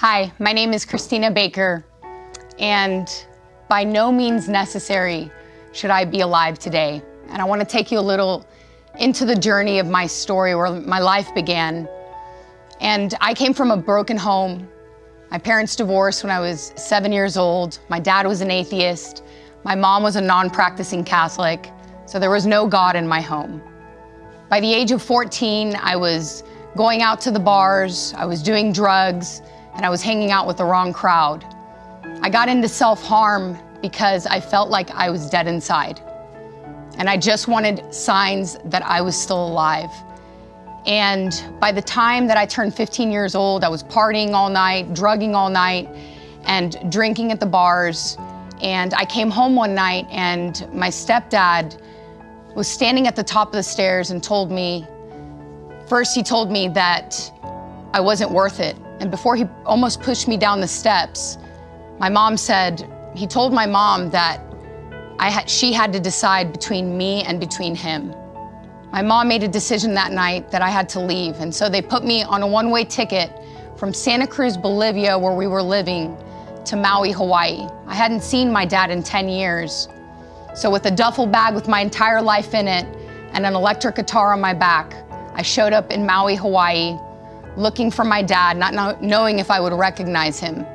Hi, my name is Christina Baker, and by no means necessary should I be alive today. And I want to take you a little into the journey of my story where my life began. And I came from a broken home. My parents divorced when I was seven years old. My dad was an atheist. My mom was a non practicing Catholic. So there was no God in my home. By the age of 14, I was going out to the bars, I was doing drugs, and I was hanging out with the wrong crowd. I got into self harm because I felt like I was dead inside. And I just wanted signs that I was still alive. And by the time that I turned 15 years old, I was partying all night, drugging all night, and drinking at the bars. And I came home one night, and my stepdad was standing at the top of the stairs and told me first, he told me that I wasn't worth it. And before he almost pushed me down the steps, my mom said, he told my mom that I she had to decide between me and between him. My mom made a decision that night that I had to leave, and so they put me on a one way ticket from Santa Cruz, Bolivia, where we were living, to Maui, Hawaii. I hadn't seen my dad in 10 years. So, with a duffel bag with my entire life in it and an electric guitar on my back, I showed up in Maui, Hawaii, looking for my dad, not knowing if I would recognize him.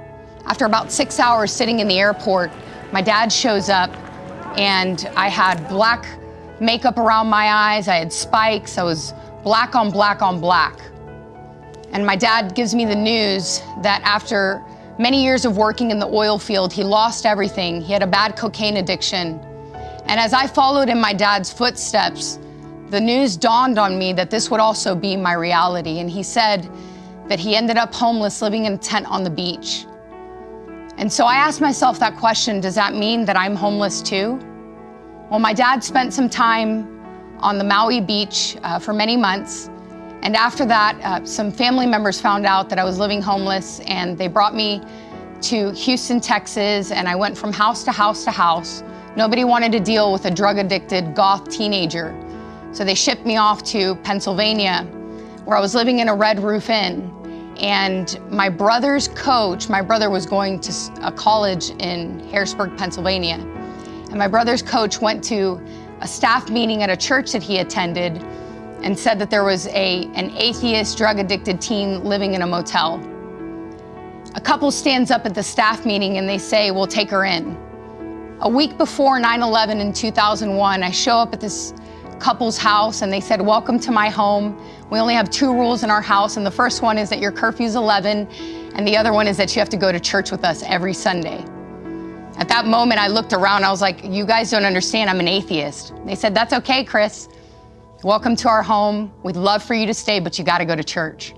After about six hours sitting in the airport, my dad shows up, and I had black makeup around my eyes, I had spikes, I was black on black on black. And my dad gives me the news that after many years of working in the oil field, he lost everything. He had a bad cocaine addiction. And as I followed in my dad's footsteps, the news dawned on me that this would also be my reality. And he said that he ended up homeless, living in a tent on the beach. And so I asked myself that question does that mean that I'm homeless too? Well, my dad spent some time on the Maui beach uh, for many months. And after that, uh, some family members found out that I was living homeless and they brought me to Houston, Texas. And I went from house to house to house. Nobody wanted to deal with a drug addicted goth teenager. So they shipped me off to Pennsylvania, where I was living in a Red Roof Inn. And my brother's coach, my brother was going to a college in Harrisburg, Pennsylvania. And my brother's coach went to a staff meeting at a church that he attended and said that there was a, an atheist, drug addicted teen living in a motel. A couple stands up at the staff meeting and they say, We'll take her in. A week before 9 11 in 2001, I show up at this couple's house and they said, Welcome to my home. We only have two rules in our house, and the first one is that your curfew's 11, and the other one is that you have to go to church with us every Sunday. At that moment, I looked around. I was like, You guys don't understand. I'm an atheist. They said, That's okay, Chris. Welcome to our home. We'd love for you to stay, but you got to go to church.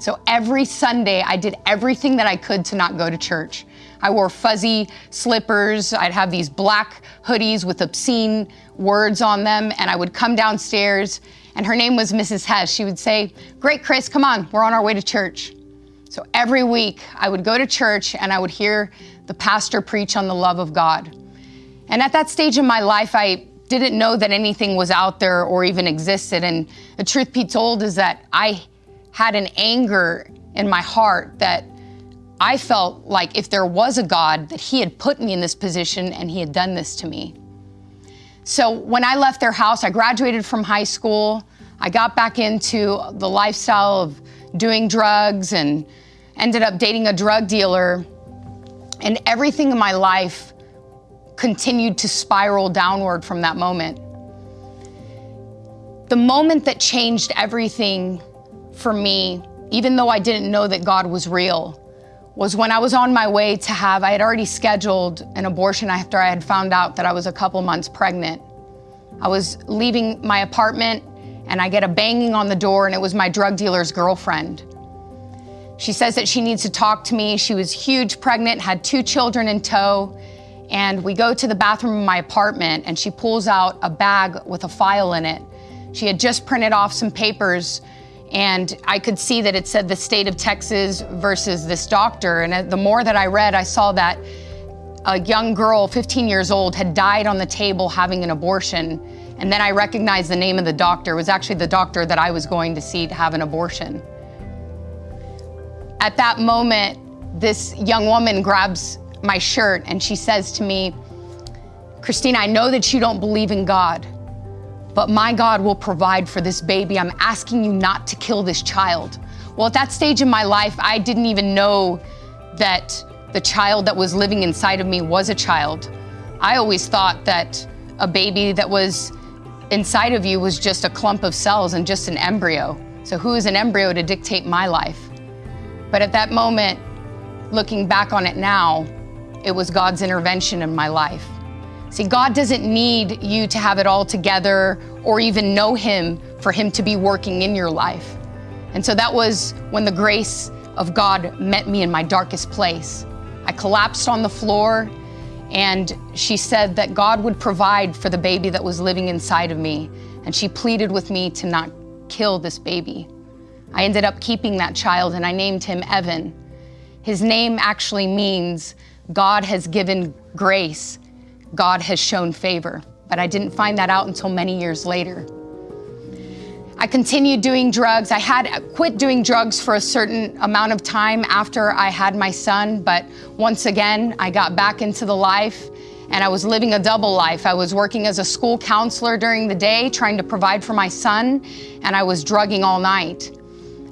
So every Sunday, I did everything that I could to not go to church. I wore fuzzy slippers. I'd have these black hoodies with obscene words on them, and I would come downstairs, and her name was Mrs. Hess. She would say, Great, Chris, come on, we're on our way to church. So every week, I would go to church and I would hear the pastor preach on the love of God. And at that stage in my life, I didn't know that anything was out there or even existed. And the truth be told is that I had an anger in my heart that I felt like if there was a God, that He had put me in this position and He had done this to me. So when I left their house, I graduated from high school. I got back into the lifestyle of doing drugs and ended up dating a drug dealer. And everything in my life continued to spiral downward from that moment. The moment that changed everything for me, even though I didn't know that God was real, was when I was on my way to have, I had already scheduled an abortion after I had found out that I was a couple months pregnant. I was leaving my apartment and I get a banging on the door, and it was my drug dealer's girlfriend. She says that she needs to talk to me. She was huge, pregnant, had two children in tow. And we go to the bathroom of my apartment, and she pulls out a bag with a file in it. She had just printed off some papers and I could see that it said the state of Texas versus this doctor. And uh, the more that I read, I saw that a young girl, 15 years old, had died on the table having an abortion. And then I recognized the name of the doctor. It was actually the doctor that I was going to see to have an abortion. At that moment, this young woman grabs my shirt and she says to me, Christina, I know that you don't believe in God, but my God will provide for this baby. I'm asking you not to kill this child. Well, at that stage in my life, I didn't even know that the child that was living inside of me was a child. I always thought that a baby that was inside of you was just a clump of cells and just an embryo. So who is an embryo to dictate my life? But at that moment, looking back on it now, it was God's intervention in my life. See, God doesn't need you to have it all together or even know Him for Him to be working in your life. And so that was when the grace of God met me in my darkest place. I collapsed on the floor, and she said that God would provide for the baby that was living inside of me. And she pleaded with me to not kill this baby. I ended up keeping that child and I named him Evan. His name actually means God has given grace God has shown favor. But I didn't find that out until many years later. I continued doing drugs. I had quit doing drugs for a certain amount of time after I had my son, but once again, I got back into the life and I was living a double life. I was working as a school counselor during the day, trying to provide for my son, and I was drugging all night.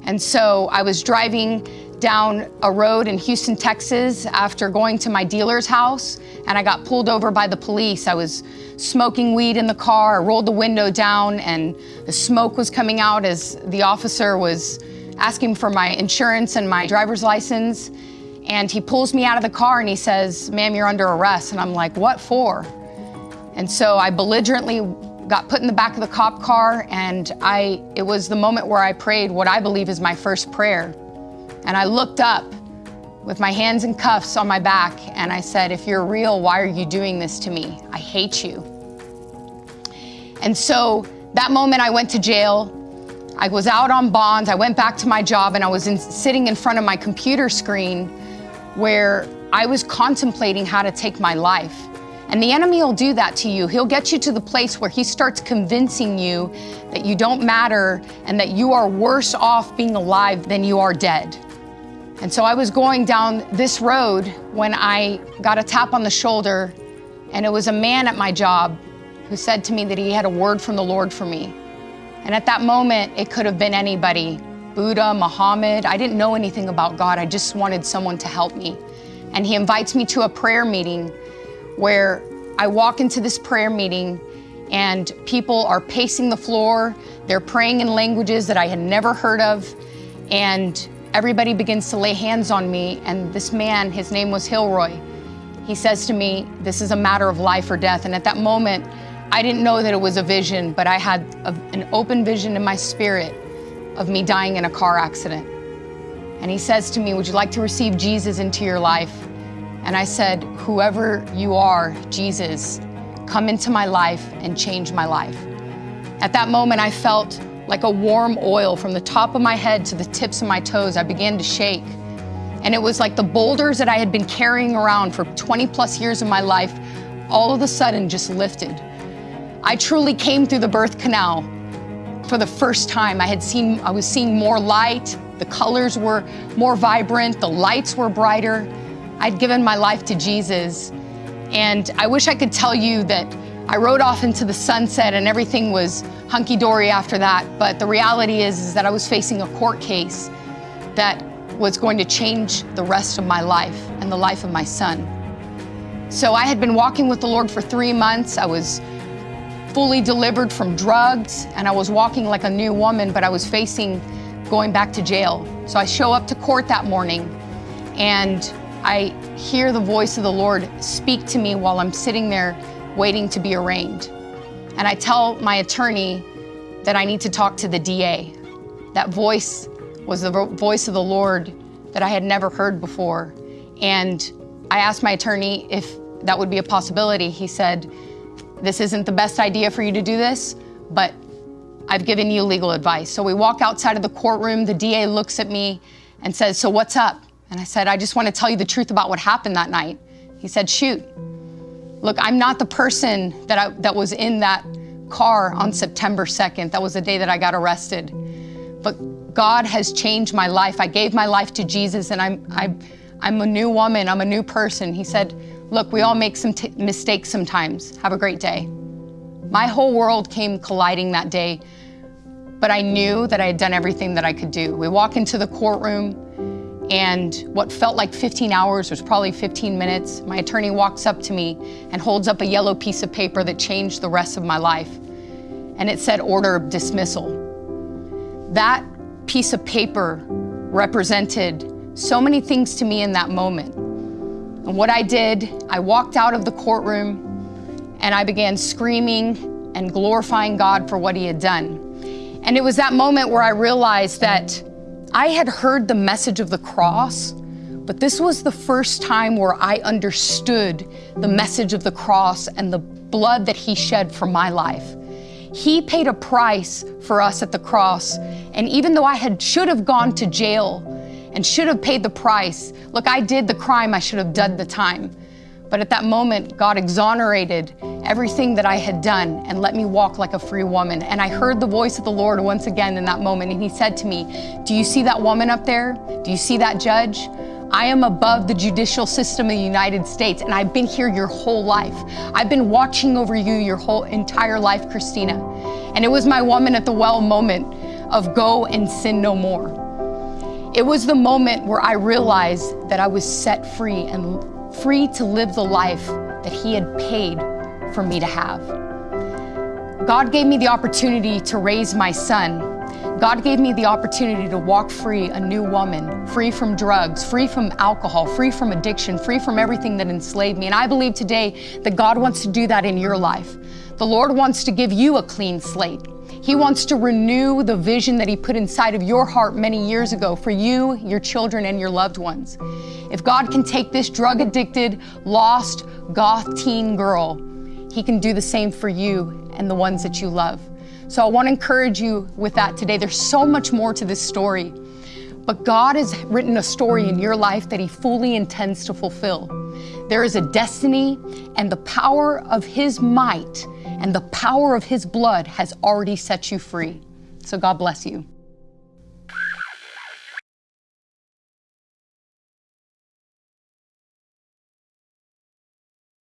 And so I was driving down a road in Houston, Texas after going to my dealer's house and I got pulled over by the police. I was smoking weed in the car, I rolled the window down and the smoke was coming out as the officer was asking for my insurance and my driver's license. And he pulls me out of the car and he says, ma'am, you're under arrest. And I'm like, what for? And so I belligerently got put in the back of the cop car and I, it was the moment where I prayed what I believe is my first prayer. And I looked up with my hands in cuffs on my back and I said, if you're real, why are you doing this to me? I hate you. And so that moment I went to jail. I was out on bonds. I went back to my job and I was in, sitting in front of my computer screen where I was contemplating how to take my life. And the enemy will do that to you. He'll get you to the place where he starts convincing you that you don't matter and that you are worse off being alive than you are dead. And so I was going down this road when I got a tap on the shoulder, and it was a man at my job who said to me that he had a word from the Lord for me. And at that moment, it could have been anybody Buddha, Muhammad. I didn't know anything about God. I just wanted someone to help me. And he invites me to a prayer meeting where I walk into this prayer meeting and people are pacing the floor. They're praying in languages that I had never heard of. And everybody begins to lay hands on me. And this man, his name was Hilroy, he says to me, This is a matter of life or death. And at that moment, I didn't know that it was a vision, but I had a, an open vision in my spirit of me dying in a car accident. And he says to me, Would you like to receive Jesus into your life? And I said, Whoever you are, Jesus, come into my life and change my life. At that moment, I felt like a warm oil from the top of my head to the tips of my toes. I began to shake. And it was like the boulders that I had been carrying around for 20 plus years of my life all of a sudden just lifted. I truly came through the birth canal for the first time. I had seen, I was seeing more light. The colors were more vibrant. The lights were brighter. I'd given my life to Jesus. And I wish I could tell you that I rode off into the sunset and everything was hunky-dory after that. But the reality is, is that I was facing a court case that was going to change the rest of my life and the life of my son. So I had been walking with the Lord for three months. I was fully delivered from drugs and I was walking like a new woman, but I was facing going back to jail. So I show up to court that morning and I hear the voice of the Lord speak to me while I'm sitting there waiting to be arraigned. And I tell my attorney that I need to talk to the DA. That voice was the voice of the Lord that I had never heard before. And I asked my attorney if that would be a possibility. He said, this isn't the best idea for you to do this, but I've given you legal advice. So we walk outside of the courtroom. The DA looks at me and says, so what's up? And I said, I just want to tell you the truth about what happened that night. He said, shoot. Look, I'm not the person that, I, that was in that car on September 2nd. That was the day that I got arrested. But God has changed my life. I gave my life to Jesus and I'm, I'm, I'm a new woman. I'm a new person. He said, Look, we all make some mistakes sometimes. Have a great day. My whole world came colliding that day, but I knew that I had done everything that I could do. We walk into the courtroom, and what felt like 15 hours was probably 15 minutes. My attorney walks up to me and holds up a yellow piece of paper that changed the rest of my life. And it said order of dismissal. That piece of paper represented so many things to me in that moment. And what I did, I walked out of the courtroom and I began screaming and glorifying God for what He had done. And it was that moment where I realized that I had heard the message of the cross, but this was the first time where I understood the message of the cross and the blood that He shed for my life. He paid a price for us at the cross. And even though I had should have gone to jail and should have paid the price, look, I did the crime, I should have done the time. But at that moment, God exonerated everything that I had done and let me walk like a free woman. And I heard the voice of the Lord once again in that moment. And He said to me, Do you see that woman up there? Do you see that judge? I am above the judicial system of the United States, and I've been here your whole life. I've been watching over you your whole entire life, Christina. And it was my woman at the well moment of go and sin no more. It was the moment where I realized that I was set free and free to live the life that He had paid for me to have. God gave me the opportunity to raise my son God gave me the opportunity to walk free, a new woman, free from drugs, free from alcohol, free from addiction, free from everything that enslaved me. And I believe today that God wants to do that in your life. The Lord wants to give you a clean slate. He wants to renew the vision that He put inside of your heart many years ago for you, your children, and your loved ones. If God can take this drug addicted, lost, goth teen girl, He can do the same for you and the ones that you love. So I want to encourage you with that today. There's so much more to this story. But God has written a story in your life that He fully intends to fulfill. There is a destiny, and the power of His might and the power of His blood has already set you free. So God bless you.